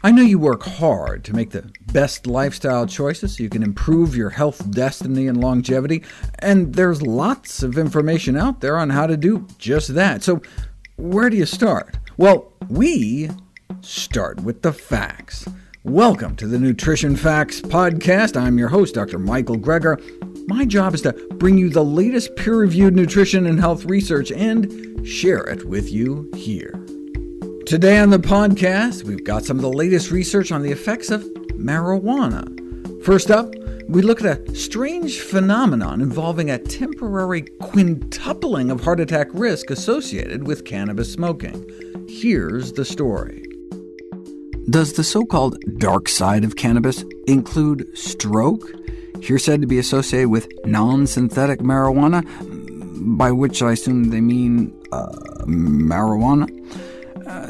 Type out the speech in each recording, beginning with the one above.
I know you work hard to make the best lifestyle choices so you can improve your health destiny and longevity, and there's lots of information out there on how to do just that. So where do you start? Well, we start with the facts. Welcome to the Nutrition Facts Podcast. I'm your host, Dr. Michael Greger. My job is to bring you the latest peer-reviewed nutrition and health research and share it with you here. Today on the podcast, we've got some of the latest research on the effects of marijuana. First up, we look at a strange phenomenon involving a temporary quintupling of heart attack risk associated with cannabis smoking. Here's the story. Does the so-called dark side of cannabis include stroke? Here said to be associated with non-synthetic marijuana, by which I assume they mean uh, marijuana.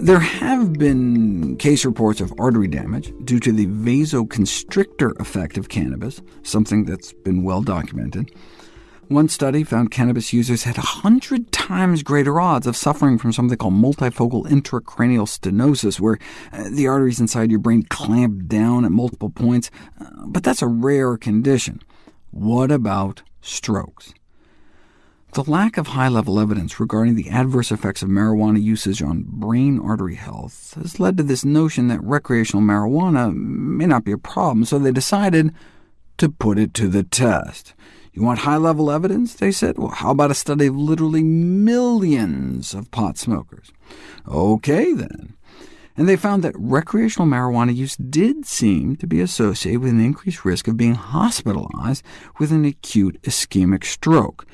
There have been case reports of artery damage due to the vasoconstrictor effect of cannabis, something that's been well documented. One study found cannabis users had 100 times greater odds of suffering from something called multifocal intracranial stenosis, where uh, the arteries inside your brain clamp down at multiple points, uh, but that's a rare condition. What about strokes? The lack of high-level evidence regarding the adverse effects of marijuana usage on brain artery health has led to this notion that recreational marijuana may not be a problem, so they decided to put it to the test. You want high-level evidence? They said. Well, how about a study of literally millions of pot smokers? OK, then. And they found that recreational marijuana use did seem to be associated with an increased risk of being hospitalized with an acute ischemic stroke.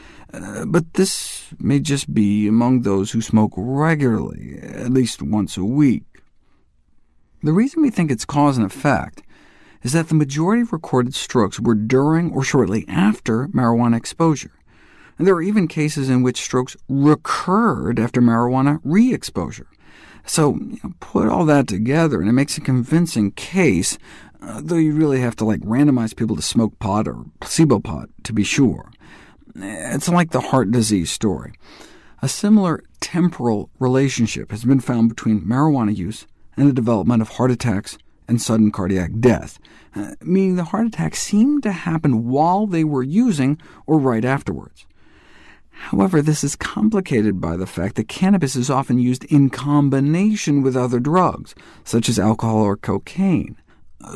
Uh, but this may just be among those who smoke regularly, at least once a week. The reason we think it's cause and effect is that the majority of recorded strokes were during or shortly after marijuana exposure. And there are even cases in which strokes recurred after marijuana re-exposure. So you know, put all that together, and it makes a convincing case, uh, though you really have to like randomize people to smoke pot or placebo pot to be sure. It's like the heart disease story. A similar temporal relationship has been found between marijuana use and the development of heart attacks and sudden cardiac death, uh, meaning the heart attacks seemed to happen while they were using or right afterwards. However, this is complicated by the fact that cannabis is often used in combination with other drugs, such as alcohol or cocaine.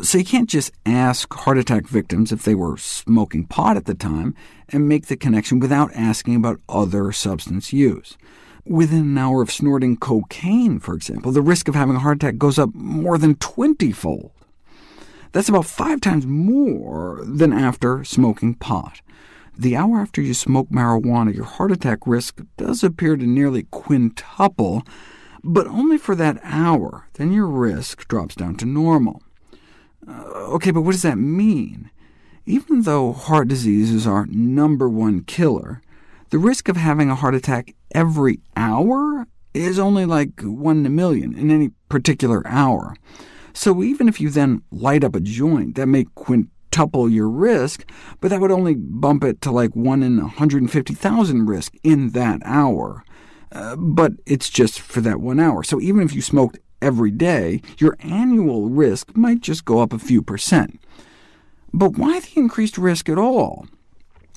So you can't just ask heart attack victims if they were smoking pot at the time, and make the connection without asking about other substance use. Within an hour of snorting cocaine, for example, the risk of having a heart attack goes up more than 20-fold. That's about five times more than after smoking pot. The hour after you smoke marijuana, your heart attack risk does appear to nearly quintuple, but only for that hour. Then your risk drops down to normal. Uh, OK, but what does that mean? Even though heart disease is our number one killer, the risk of having a heart attack every hour is only like 1 in a million in any particular hour. So even if you then light up a joint, that may quintuple your risk, but that would only bump it to like 1 in 150,000 risk in that hour. Uh, but it's just for that one hour. So even if you smoked every day, your annual risk might just go up a few percent. But why the increased risk at all?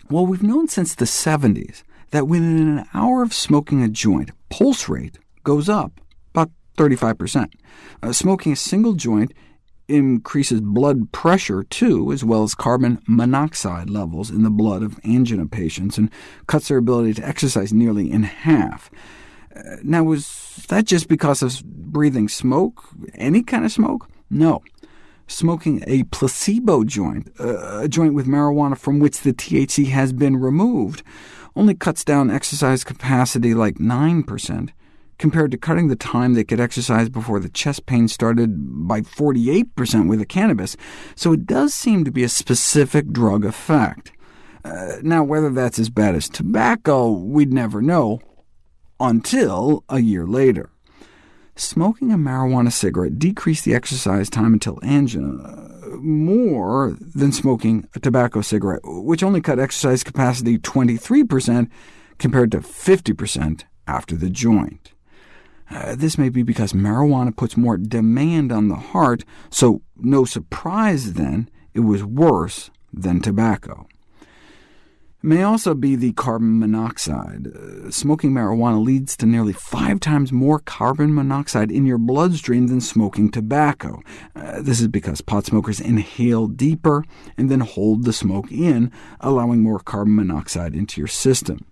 Well, we've known since the 70s that within an hour of smoking a joint, pulse rate goes up about 35%. Uh, smoking a single joint increases blood pressure too, as well as carbon monoxide levels in the blood of angina patients, and cuts their ability to exercise nearly in half. Now, was that just because of breathing smoke, any kind of smoke? No. Smoking a placebo joint, uh, a joint with marijuana from which the THC has been removed, only cuts down exercise capacity like 9%, compared to cutting the time they could exercise before the chest pain started by 48% with the cannabis, so it does seem to be a specific drug effect. Uh, now, whether that's as bad as tobacco, we'd never know, until a year later. Smoking a marijuana cigarette decreased the exercise time until angina more than smoking a tobacco cigarette, which only cut exercise capacity 23% compared to 50% after the joint. Uh, this may be because marijuana puts more demand on the heart, so no surprise then it was worse than tobacco. May also be the carbon monoxide. Uh, smoking marijuana leads to nearly five times more carbon monoxide in your bloodstream than smoking tobacco. Uh, this is because pot smokers inhale deeper and then hold the smoke in, allowing more carbon monoxide into your system.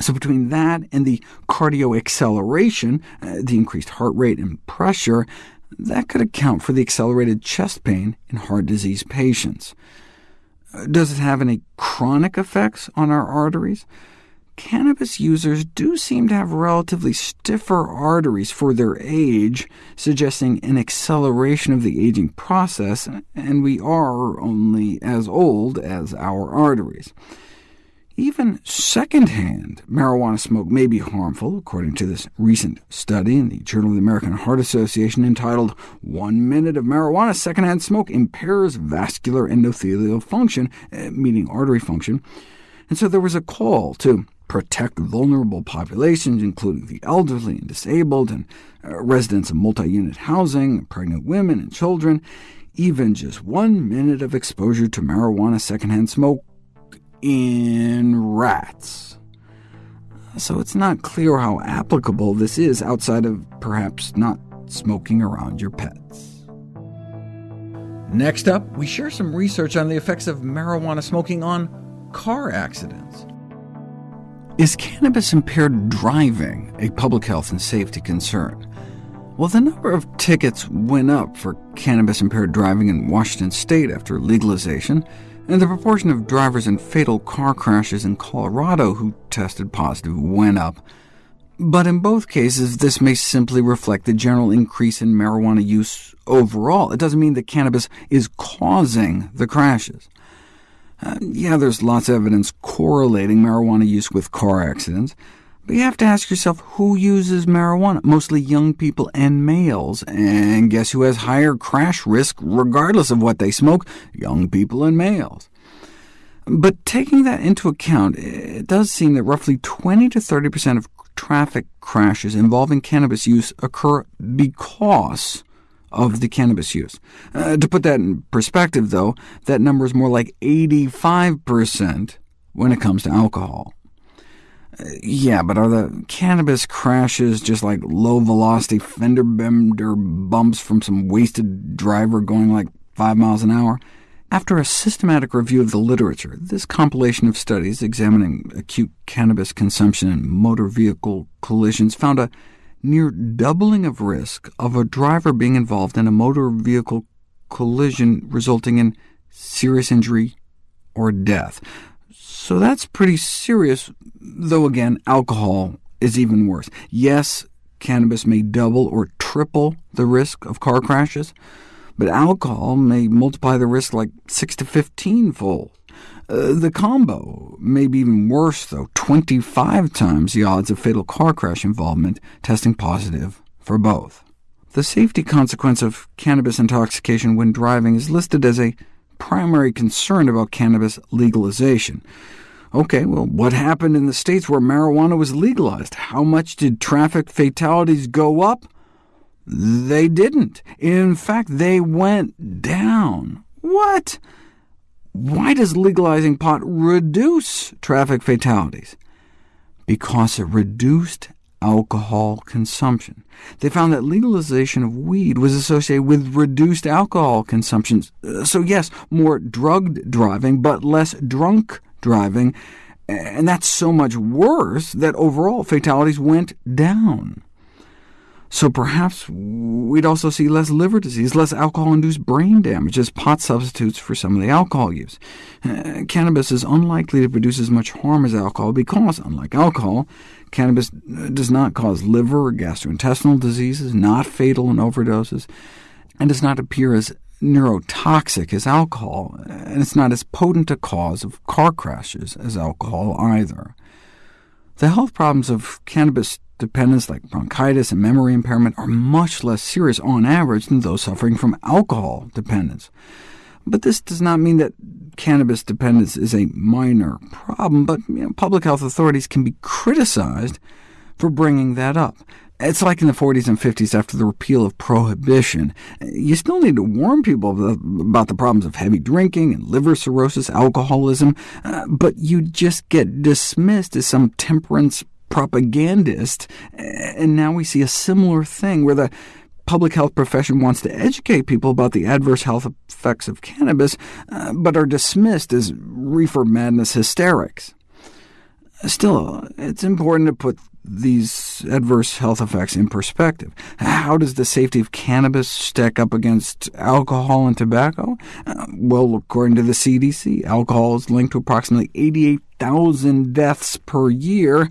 So between that and the cardio acceleration, uh, the increased heart rate and pressure, that could account for the accelerated chest pain in heart disease patients. Does it have any chronic effects on our arteries? Cannabis users do seem to have relatively stiffer arteries for their age, suggesting an acceleration of the aging process, and we are only as old as our arteries. Even secondhand marijuana smoke may be harmful, according to this recent study in the Journal of the American Heart Association entitled One Minute of Marijuana Secondhand Smoke Impairs Vascular Endothelial Function, uh, meaning artery function. And so there was a call to protect vulnerable populations, including the elderly and disabled, and uh, residents of multi-unit housing, pregnant women and children. Even just one minute of exposure to marijuana secondhand smoke in rats. So it's not clear how applicable this is outside of perhaps not smoking around your pets. Next up, we share some research on the effects of marijuana smoking on car accidents. Is cannabis-impaired driving a public health and safety concern? Well, the number of tickets went up for cannabis-impaired driving in Washington state after legalization, and the proportion of drivers in fatal car crashes in Colorado who tested positive went up. But in both cases, this may simply reflect the general increase in marijuana use overall. It doesn't mean that cannabis is causing the crashes. Uh, yeah, there's lots of evidence correlating marijuana use with car accidents, but you have to ask yourself who uses marijuana, mostly young people and males, and guess who has higher crash risk regardless of what they smoke? Young people and males. But taking that into account, it does seem that roughly 20 to 30% of traffic crashes involving cannabis use occur because of the cannabis use. Uh, to put that in perspective, though, that number is more like 85% when it comes to alcohol. Yeah, but are the cannabis crashes just like low-velocity fender bender bumps from some wasted driver going like 5 miles an hour? After a systematic review of the literature, this compilation of studies examining acute cannabis consumption and motor vehicle collisions found a near doubling of risk of a driver being involved in a motor vehicle collision resulting in serious injury or death. So that's pretty serious, though again, alcohol is even worse. Yes, cannabis may double or triple the risk of car crashes, but alcohol may multiply the risk like 6 to 15-fold. Uh, the combo may be even worse, though, 25 times the odds of fatal car crash involvement testing positive for both. The safety consequence of cannabis intoxication when driving is listed as a primary concern about cannabis legalization. OK, well, what happened in the states where marijuana was legalized? How much did traffic fatalities go up? They didn't. In fact, they went down. What? Why does legalizing pot reduce traffic fatalities? Because it reduced alcohol consumption. They found that legalization of weed was associated with reduced alcohol consumption. So yes, more drugged driving, but less drunk driving, and that's so much worse that overall fatalities went down. So perhaps we'd also see less liver disease, less alcohol-induced brain damage as pot substitutes for some of the alcohol use. Uh, cannabis is unlikely to produce as much harm as alcohol because, unlike alcohol, cannabis does not cause liver or gastrointestinal diseases, not fatal in overdoses, and does not appear as neurotoxic as alcohol, and it's not as potent a cause of car crashes as alcohol either. The health problems of cannabis dependence like bronchitis and memory impairment are much less serious on average than those suffering from alcohol dependence. But this does not mean that cannabis dependence is a minor problem, but you know, public health authorities can be criticized for bringing that up. It's like in the 40s and 50s after the repeal of prohibition. You still need to warn people about the problems of heavy drinking and liver cirrhosis, alcoholism, uh, but you just get dismissed as some temperance propagandist, and now we see a similar thing where the public health profession wants to educate people about the adverse health effects of cannabis, uh, but are dismissed as reefer madness hysterics. Still, it's important to put these adverse health effects in perspective. How does the safety of cannabis stack up against alcohol and tobacco? Uh, well, according to the CDC, alcohol is linked to approximately 88,000 deaths per year,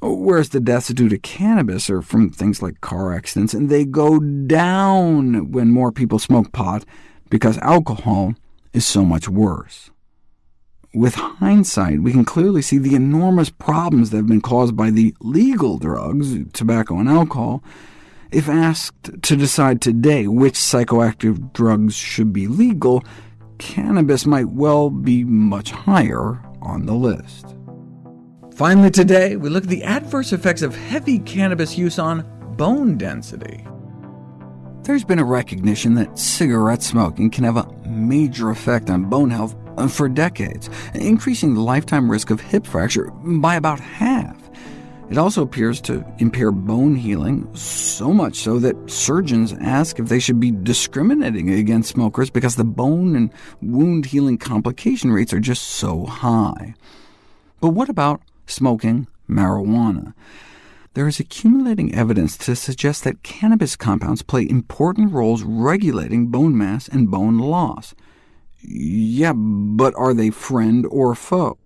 whereas the deaths due to cannabis are from things like car accidents, and they go down when more people smoke pot, because alcohol is so much worse. With hindsight, we can clearly see the enormous problems that have been caused by the legal drugs, tobacco and alcohol. If asked to decide today which psychoactive drugs should be legal, cannabis might well be much higher on the list. Finally today, we look at the adverse effects of heavy cannabis use on bone density. There's been a recognition that cigarette smoking can have a major effect on bone health uh, for decades, increasing the lifetime risk of hip fracture by about half. It also appears to impair bone healing, so much so that surgeons ask if they should be discriminating against smokers because the bone and wound healing complication rates are just so high. But what about smoking marijuana? There is accumulating evidence to suggest that cannabis compounds play important roles regulating bone mass and bone loss. Yeah, but are they friend or foe?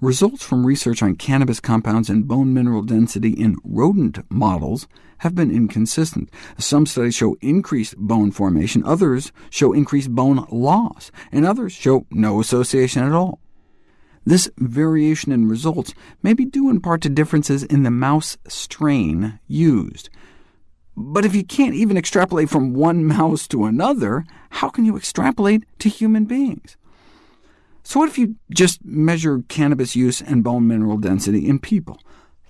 Results from research on cannabis compounds and bone mineral density in rodent models have been inconsistent. Some studies show increased bone formation, others show increased bone loss, and others show no association at all. This variation in results may be due in part to differences in the mouse strain used. But if you can't even extrapolate from one mouse to another, how can you extrapolate to human beings? So what if you just measure cannabis use and bone mineral density in people?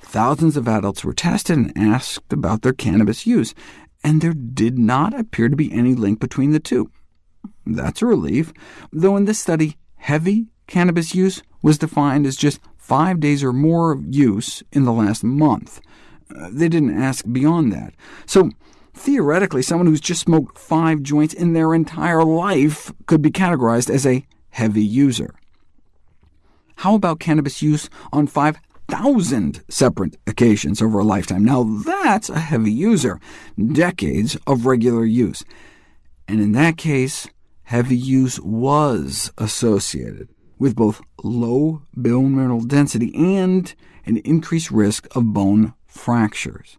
Thousands of adults were tested and asked about their cannabis use, and there did not appear to be any link between the two. That's a relief, though in this study, heavy cannabis use was defined as just five days or more of use in the last month. Uh, they didn't ask beyond that. So theoretically, someone who's just smoked five joints in their entire life could be categorized as a heavy user. How about cannabis use on 5,000 separate occasions over a lifetime? Now that's a heavy user, decades of regular use. And in that case, heavy use was associated with both low bone mineral density and an increased risk of bone fractures,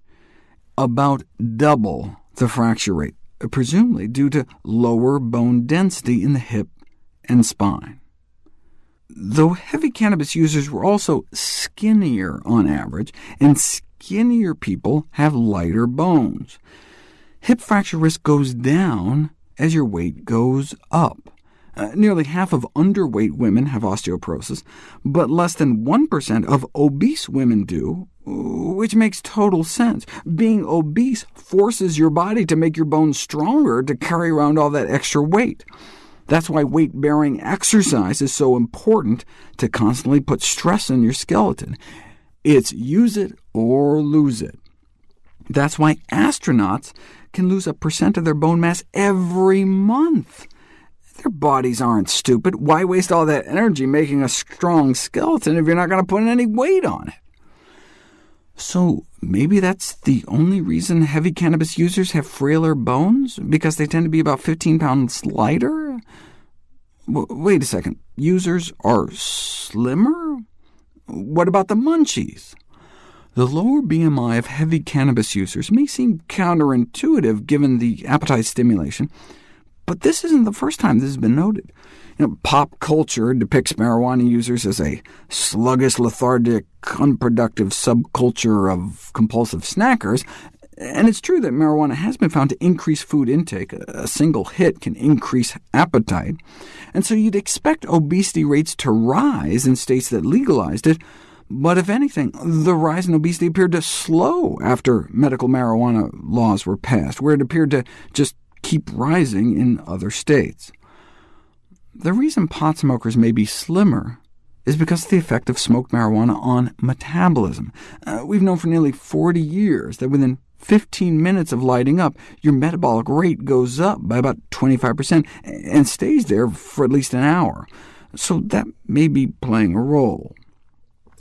about double the fracture rate, presumably due to lower bone density in the hip and spine. Though heavy cannabis users were also skinnier on average, and skinnier people have lighter bones. Hip fracture risk goes down as your weight goes up. Uh, nearly half of underweight women have osteoporosis, but less than 1% of obese women do, which makes total sense. Being obese forces your body to make your bones stronger to carry around all that extra weight. That's why weight-bearing exercise is so important to constantly put stress on your skeleton. It's use it or lose it. That's why astronauts can lose a percent of their bone mass every month. Their bodies aren't stupid. Why waste all that energy making a strong skeleton if you're not going to put any weight on it? So maybe that's the only reason heavy cannabis users have frailer bones, because they tend to be about 15 pounds lighter? W wait a second, users are slimmer? What about the munchies? The lower BMI of heavy cannabis users may seem counterintuitive given the appetite stimulation, but this isn't the first time this has been noted. You know, pop culture depicts marijuana users as a sluggish, lethargic, unproductive subculture of compulsive snackers, and it's true that marijuana has been found to increase food intake. A single hit can increase appetite, and so you'd expect obesity rates to rise in states that legalized it, But if anything, the rise in obesity appeared to slow after medical marijuana laws were passed, where it appeared to just keep rising in other states. The reason pot smokers may be slimmer is because of the effect of smoked marijuana on metabolism. Uh, we've known for nearly 40 years that within 15 minutes of lighting up, your metabolic rate goes up by about 25% and stays there for at least an hour. So that may be playing a role.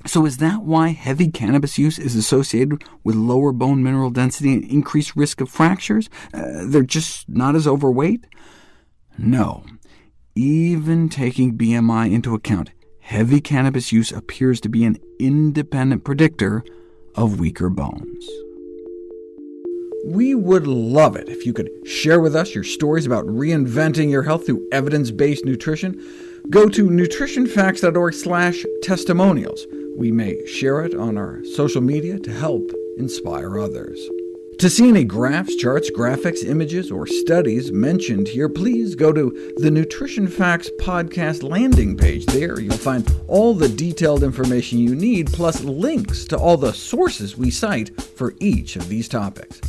So is that why heavy cannabis use is associated with lower bone mineral density and increased risk of fractures? Uh, they're just not as overweight? No. Even taking BMI into account, heavy cannabis use appears to be an independent predictor of weaker bones. We would love it if you could share with us your stories about reinventing your health through evidence-based nutrition. Go to nutritionfacts.org/testimonials. We may share it on our social media to help inspire others. To see any graphs, charts, graphics, images, or studies mentioned here, please go to the Nutrition Facts podcast landing page. There you'll find all the detailed information you need, plus links to all the sources we cite for each of these topics.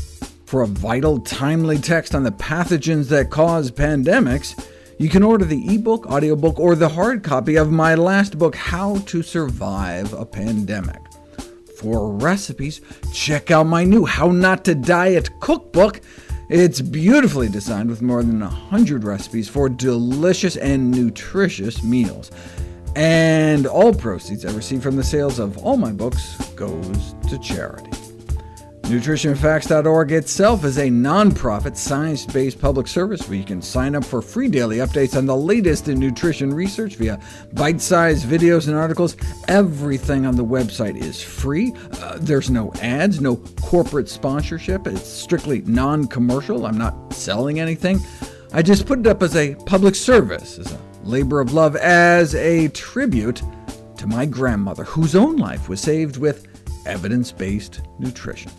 For a vital, timely text on the pathogens that cause pandemics, you can order the ebook, audiobook, or the hard copy of my last book, How to Survive a Pandemic. For recipes, check out my new How Not to Diet cookbook. It's beautifully designed with more than 100 recipes for delicious and nutritious meals. And all proceeds I receive from the sales of all my books goes to charity. NutritionFacts.org itself is a nonprofit, science-based public service where you can sign up for free daily updates on the latest in nutrition research via bite-sized videos and articles. Everything on the website is free. Uh, there's no ads, no corporate sponsorship. It's strictly non-commercial. I'm not selling anything. I just put it up as a public service, as a labor of love, as a tribute to my grandmother, whose own life was saved with evidence-based nutrition.